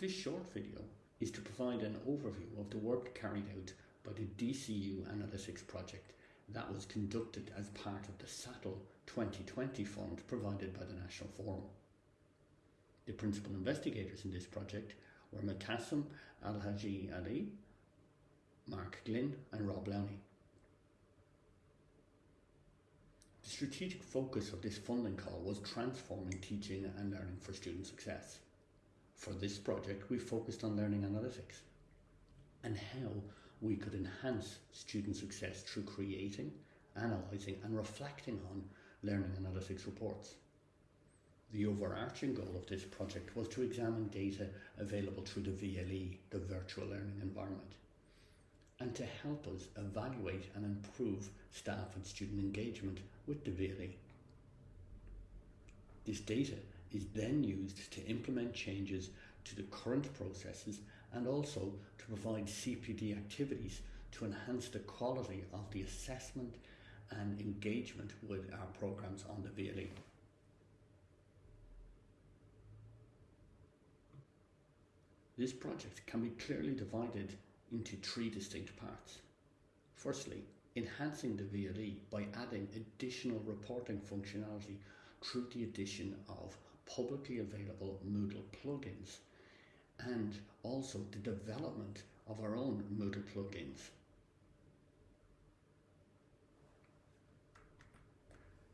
This short video is to provide an overview of the work carried out by the DCU Analytics project that was conducted as part of the SATL 2020 fund provided by the National Forum. The principal investigators in this project were Mutassim Alhaji Ali, Mark Glynn and Rob Lowney. The strategic focus of this funding call was transforming teaching and learning for student success. For this project, we focused on learning analytics and how we could enhance student success through creating, analysing and reflecting on learning analytics reports. The overarching goal of this project was to examine data available through the VLE, the Virtual Learning Environment, and to help us evaluate and improve staff and student engagement with the VLE. This data is then used to implement changes to the current processes and also to provide CPD activities to enhance the quality of the assessment and engagement with our programs on the VLE. This project can be clearly divided into three distinct parts. Firstly, enhancing the VLE by adding additional reporting functionality through the addition of publicly available Moodle plugins and also the development of our own Moodle plugins.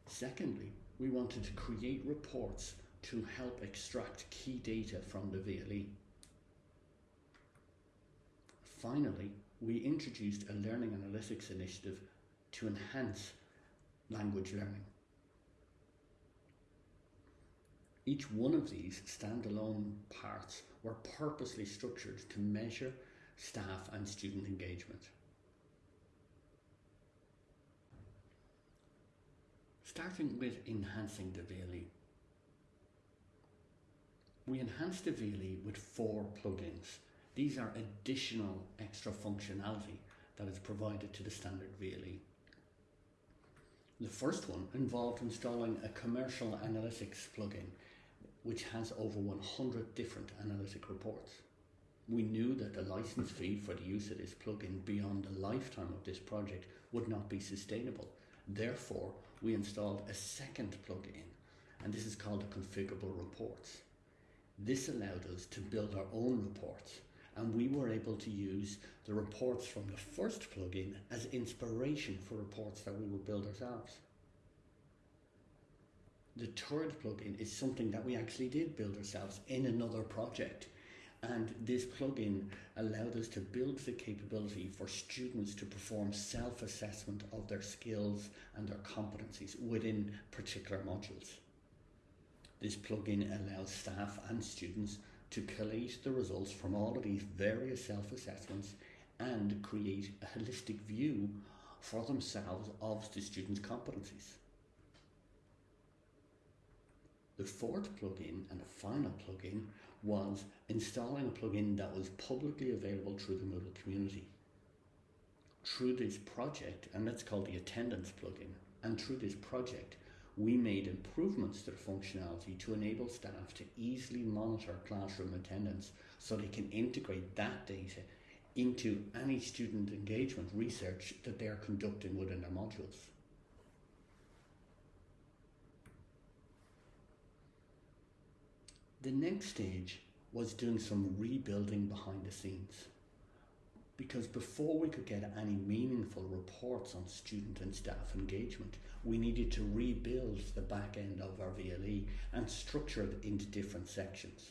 Secondly, we wanted to create reports to help extract key data from the VLE. Finally, we introduced a learning analytics initiative to enhance language learning. Each one of these standalone parts were purposely structured to measure staff and student engagement. Starting with enhancing the VLE. We enhanced the VLE with four plugins. These are additional extra functionality that is provided to the standard VLE. The first one involved installing a commercial analytics plugin which has over 100 different analytic reports. We knew that the license fee for the use of this plugin beyond the lifetime of this project would not be sustainable. Therefore, we installed a second plugin, and this is called the configurable reports. This allowed us to build our own reports, and we were able to use the reports from the first plugin as inspiration for reports that we would build ourselves. The third plugin is something that we actually did build ourselves in another project. And this plugin allowed us to build the capability for students to perform self assessment of their skills and their competencies within particular modules. This plugin allows staff and students to collate the results from all of these various self assessments and create a holistic view for themselves of the students' competencies. The fourth plugin and the final plugin was installing a plugin that was publicly available through the Moodle community. Through this project, and that's called the attendance plugin, and through this project, we made improvements to the functionality to enable staff to easily monitor classroom attendance so they can integrate that data into any student engagement research that they're conducting within their modules. The next stage was doing some rebuilding behind the scenes. Because before we could get any meaningful reports on student and staff engagement, we needed to rebuild the back end of our VLE and structure it into different sections.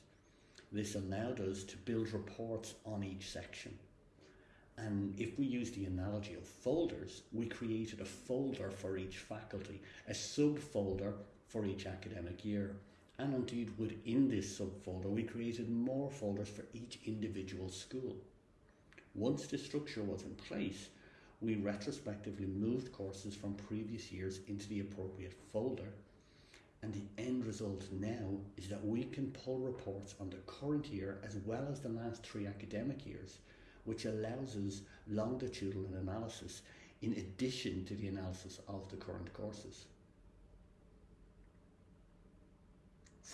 This allowed us to build reports on each section. And if we use the analogy of folders, we created a folder for each faculty, a subfolder for each academic year. And indeed, within this subfolder, we created more folders for each individual school. Once the structure was in place, we retrospectively moved courses from previous years into the appropriate folder. And the end result now is that we can pull reports on the current year as well as the last three academic years, which allows us longitudinal analysis in addition to the analysis of the current courses.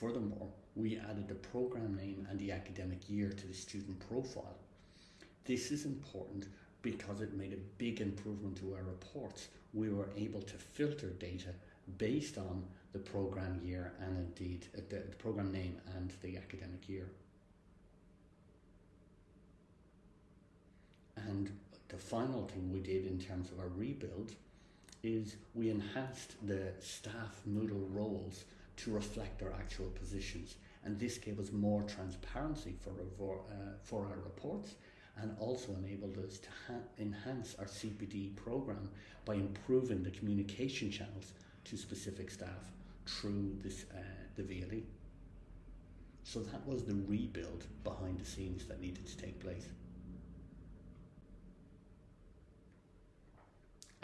Furthermore, we added the program name and the academic year to the student profile. This is important because it made a big improvement to our reports. We were able to filter data based on the program year and indeed uh, the, the program name and the academic year. And the final thing we did in terms of our rebuild is we enhanced the staff Moodle roles to reflect our actual positions. And this gave us more transparency for, uh, for our reports and also enabled us to enhance our CPD program by improving the communication channels to specific staff through this, uh, the VLE. So that was the rebuild behind the scenes that needed to take place.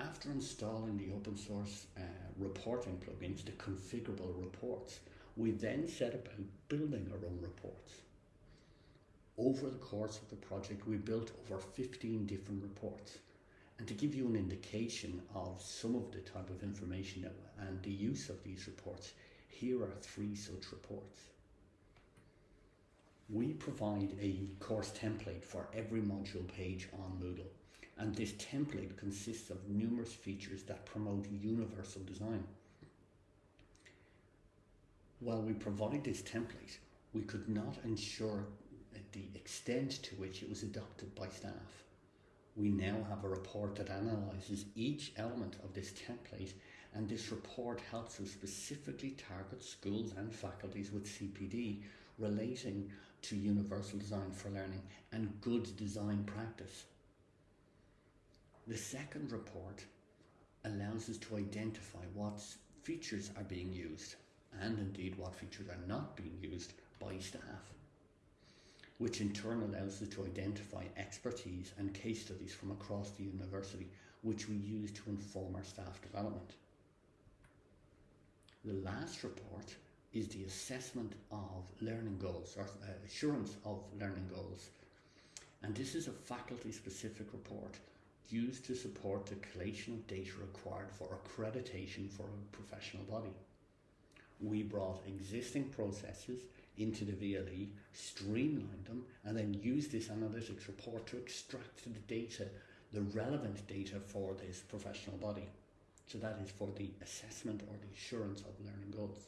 After installing the open source uh, reporting plugins, the configurable reports, we then set about building our own reports. Over the course of the project, we built over 15 different reports. And to give you an indication of some of the type of information that, and the use of these reports, here are three such reports. We provide a course template for every module page on Moodle and this template consists of numerous features that promote universal design. While we provide this template, we could not ensure the extent to which it was adopted by staff. We now have a report that analyses each element of this template and this report helps us specifically target schools and faculties with CPD relating to universal design for learning and good design practice. The second report allows us to identify what features are being used and indeed what features are not being used by staff, which in turn allows us to identify expertise and case studies from across the university, which we use to inform our staff development. The last report is the assessment of learning goals or uh, assurance of learning goals. And this is a faculty specific report used to support the collation of data required for accreditation for a professional body. We brought existing processes into the VLE, streamlined them, and then used this analytics report to extract the data, the relevant data for this professional body. So that is for the assessment or the assurance of learning goals.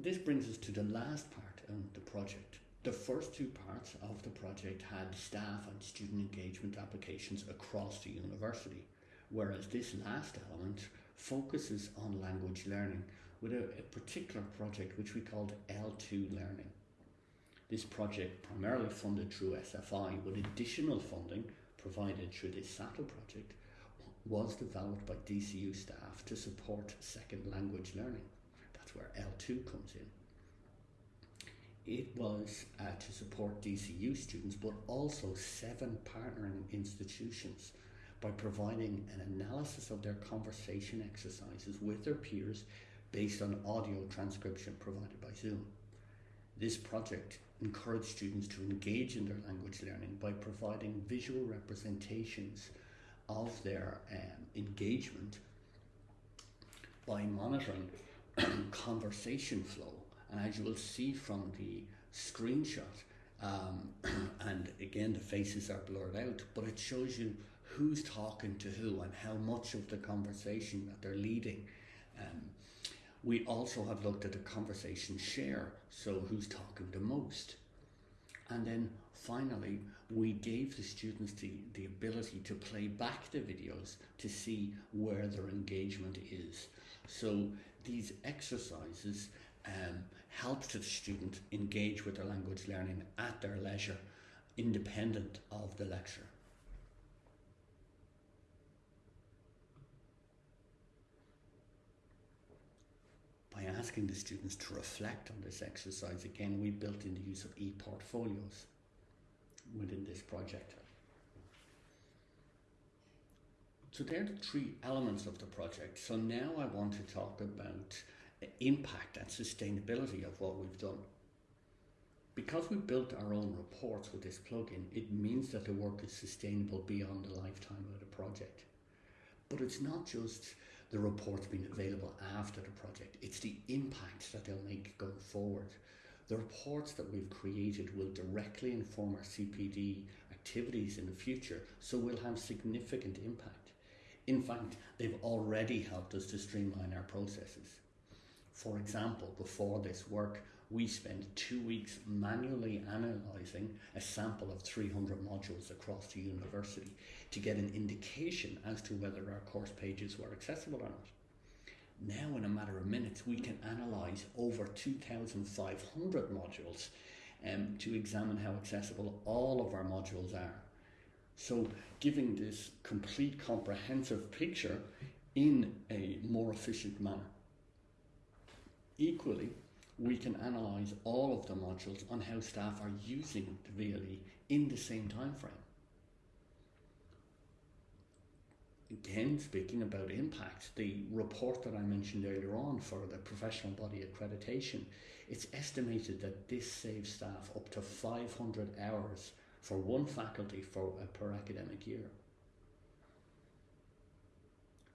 This brings us to the last part of the project. The first two parts of the project had staff and student engagement applications across the university, whereas this last element focuses on language learning with a, a particular project which we called L2 Learning. This project, primarily funded through SFI with additional funding provided through this SATL project, was developed by DCU staff to support second language learning. That's where L2 comes in it was uh, to support DCU students, but also seven partnering institutions by providing an analysis of their conversation exercises with their peers based on audio transcription provided by Zoom. This project encouraged students to engage in their language learning by providing visual representations of their um, engagement by monitoring conversation flow and as you will see from the screenshot, um, and again the faces are blurred out, but it shows you who's talking to who and how much of the conversation that they're leading. Um, we also have looked at the conversation share, so who's talking the most. And then finally, we gave the students the, the ability to play back the videos to see where their engagement is. So these exercises um, helps the student engage with their language learning at their leisure, independent of the lecture. By asking the students to reflect on this exercise, again, we built in the use of e-portfolios within this project. So they're the three elements of the project. So now I want to talk about impact and sustainability of what we've done. Because we built our own reports with this plugin, it means that the work is sustainable beyond the lifetime of the project. But it's not just the reports being available after the project, it's the impact that they'll make going forward. The reports that we've created will directly inform our CPD activities in the future, so we'll have significant impact. In fact, they've already helped us to streamline our processes. For example, before this work, we spent two weeks manually analysing a sample of 300 modules across the university to get an indication as to whether our course pages were accessible or not. Now, in a matter of minutes, we can analyse over 2,500 modules um, to examine how accessible all of our modules are. So, giving this complete comprehensive picture in a more efficient manner. Equally, we can analyse all of the modules on how staff are using the VLE in the same time frame. Again, speaking about impact, the report that I mentioned earlier on for the professional body accreditation, it's estimated that this saves staff up to 500 hours for one faculty for a per academic year.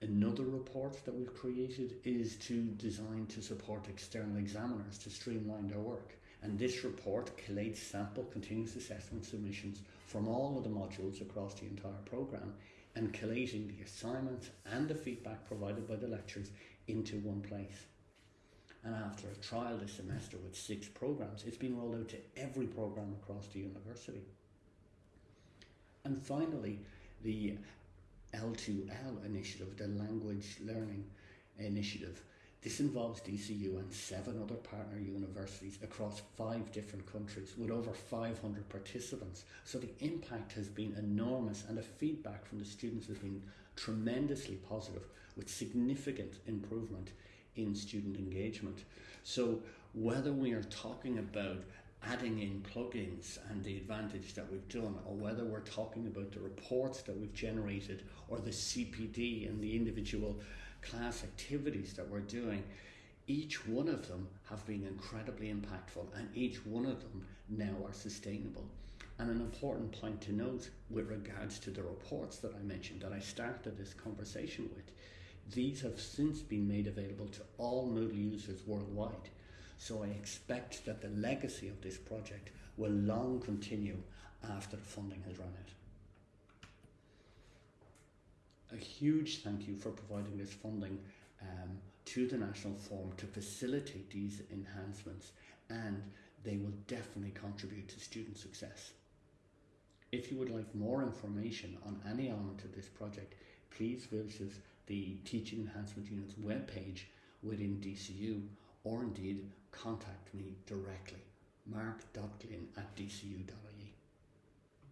Another report that we've created is to design to support external examiners to streamline their work. And this report collates sample continuous assessment submissions from all of the modules across the entire programme and collating the assignments and the feedback provided by the lecturers into one place. And after a trial this semester with six programmes, it's been rolled out to every programme across the university. And finally, the L2L initiative, the Language Learning Initiative. This involves DCU and seven other partner universities across five different countries with over 500 participants. So the impact has been enormous and the feedback from the students has been tremendously positive with significant improvement in student engagement. So whether we are talking about adding in plugins and the advantage that we've done, or whether we're talking about the reports that we've generated, or the CPD and the individual class activities that we're doing, each one of them have been incredibly impactful, and each one of them now are sustainable. And an important point to note with regards to the reports that I mentioned that I started this conversation with, these have since been made available to all Moodle users worldwide. So I expect that the legacy of this project will long continue after the funding has run out. A huge thank you for providing this funding um, to the National Forum to facilitate these enhancements and they will definitely contribute to student success. If you would like more information on any element of this project, please visit the Teaching Enhancement Unit's webpage within DCU or indeed contact me directly, mark.glynn at dcu.ie.